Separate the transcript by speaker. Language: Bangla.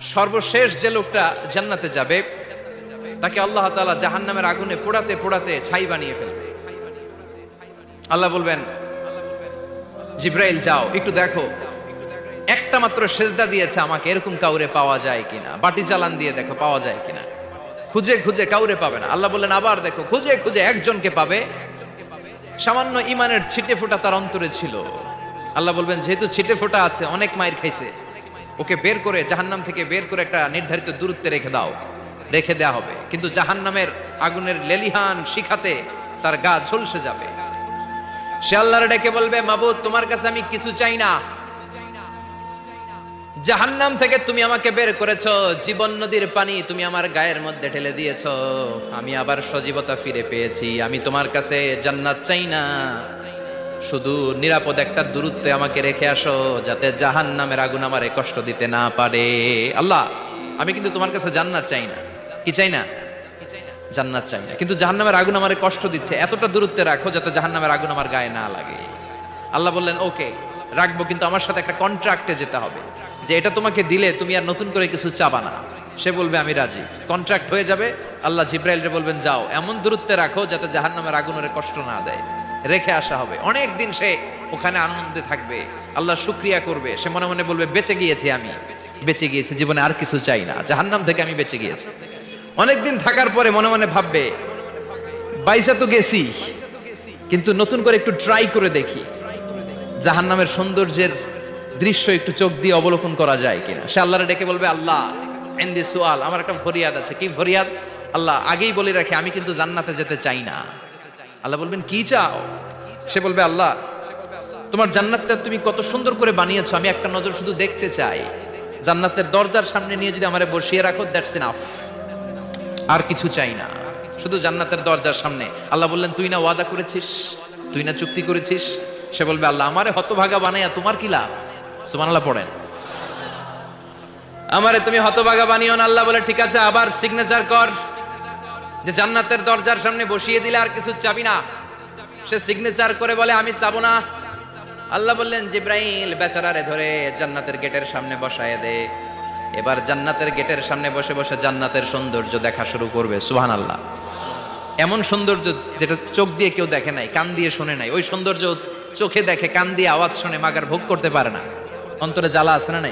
Speaker 1: সর্বশেষ যে লোকটা জান্নাতে যাবে, তাকে আল্লাহ তাআলা জাহান্নামের আগুনে পোড়াতে পোড়াতে ছাই বানিয়ে ফেলবে। আল্লাহ বলবেন, জিব্রাইল, যাও, একটু দেখো। একটা মাত্র সেজদা দিয়েছে আমাকে, এরকম কাউরে পাওয়া যায় কিনা? বাটি চালান দিয়ে দেখো, পাওয়া যায় কিনা? খুঁজে খুঁজে কাউরে পাবে না। আল্লাহ বললেন, আবার দেখো, খুঁজে খুঁজে একজনকে পাবে। সামান্য ইমানের ছিটে ফোঁটা তার অন্তরে ছিল। আল্লাহ বলবেন, যেহেতু ছিটে ফোঁটা আছে, অনেক মায়ের খাইছে। ওকে বের করে জাহান্নাম থেকে বের করে একটা নির্ধারিত দূরত্বে রেখে দাও। রেখে দেয়া হবে। কিন্তু জাহান্নামের আগুনের লেলিহান শিখাতে তার গা ঝলসে যাবে। সে আল্লাহর ডেকে বলবে, মাবুদ, তোমার কাছে আমি কিছু চাই না। জাহান্নাম থেকে তুমি আমাকে বের করেছ। জীবন নদীর পানি তুমি আমার গায়ের মধ্যে ঢেলে দিয়েছ। আমি আবার সজীবতা ফিরে পেয়েছি। আমি তোমার কাছে জান্নাত চাই না। শুধু নিরাপদ একটা দূরত্বে আমাকে রেখে আসো, যাতে জাহান্নামের আগুন আমারে কষ্ট দিতে না পারে। আল্লাহ, আমি কিন্তু তোমার কাছে জান্নাত চাই না। কি চাই না? জান্নাত চাই না। কিন্তু জাহান্নামের আগুন আমারে কষ্ট দিচ্ছে। এতটা দূরত্বে রাখো যাতে জাহান্নামের আগুন আমার গায়ে না লাগে। আল্লাহ বললেন, ওকে, রাখব, কিন্তু আমার সাথে একটা কন্ট্রাক্টে যেতে হবে। যে এটা তোমাকে দিলে তুমি আর নতুন করে কিছু চাবা না। সে বলবে, আমি রাজি। কন্ট্রাক্ট হয়ে যাবে। আল্লাহ জিব্রাইলরে বলবেন, যাও, এমন দূরত্বে রাখো যাতে জাহান্নামের আগুন ওরে কষ্ট না দেয়। রেখে আসা হবে। অনেক দিন সে ওখানে আনন্দে থাকবে। আল্লাহ শুক্রিয়া করবে। সে মনে মনে বলবে, বেঁচে গিয়েছি আমি। বেঁচে গিয়েছি। জীবনে আর কিছু চাই না। জাহান্নাম থেকে আমি বেঁচে গিয়েছি। অনেকদিন থাকার পরে মনে মনে ভাববে, বাইসা তো গেছি। কিন্তু নতুন করে একটু ট্রাই করে দেখি, জাহান্নামের সৌন্দর্যের দৃশ্য একটু চোখ দিয়ে অবলোকন করা যায় কিনা? সে আল্লাহরে ডেকে বলবে, আল্লাহ সুয়াল, আমার একটা ফরিয়াদ আছে। কি ফরিয়াদ? আল্লাহ, আগেই বলে রাখি, আমি কিন্তু জান্নাতে যেতে চাই না। আল্লাহ বলবেন, কি চাও? সে বলবে, আল্লাহ, তোমার জান্নাতটা তুমি কত সুন্দর করে বানিয়েছো, আমি একটা নজর শুধু দেখতে চাই। জান্নাতের দরজার সামনে নিয়ে যদি আমারে বসিয়ে রাখো দ্যাটস এনাফ আর কিছু চাই না। শুধু জান্নাতের দরজার সামনে। আল্লাহ বললেন, তুই না ওয়াদা করেছিস? তুই না চুক্তি করেছিস? সে বলবে, আল্লাহ, আমারে হতভাগা বানাইয়া তোমার কি লাভ? সুবহানাল্লাহ পড়েন। আমারে তুমি হতভাগা বানিও না, আল্লাহ বলে, ঠিক আছে, আবার সিগনেচার কর। যে জান্নাতের দরজার সামনে বসিয়ে দিলে আর কিছু চাবি না। সে সিগনেচার করে বলে, আমি চাবো না। আল্লাহ বললেন, জিব্রাইল, বেচারারে ধরে জান্নাতের গেটের সামনে বসায় দে। এবার জান্নাতের গেটের সামনে বসে বসে জান্নাতের সৌন্দর্য দেখা শুরু করবে সুহান আল্লাহ এমন সৌন্দর্য যেটা চোখ দিয়ে কেউ দেখে নাই, কান দিয়ে শোনে নাই। ওই সৌন্দর্য চোখে দেখে, কান দিয়ে আওয়াজ শুনে, মাগার ভোগ করতে পারে না। অন্তরে জ্বালা আছে না নাই?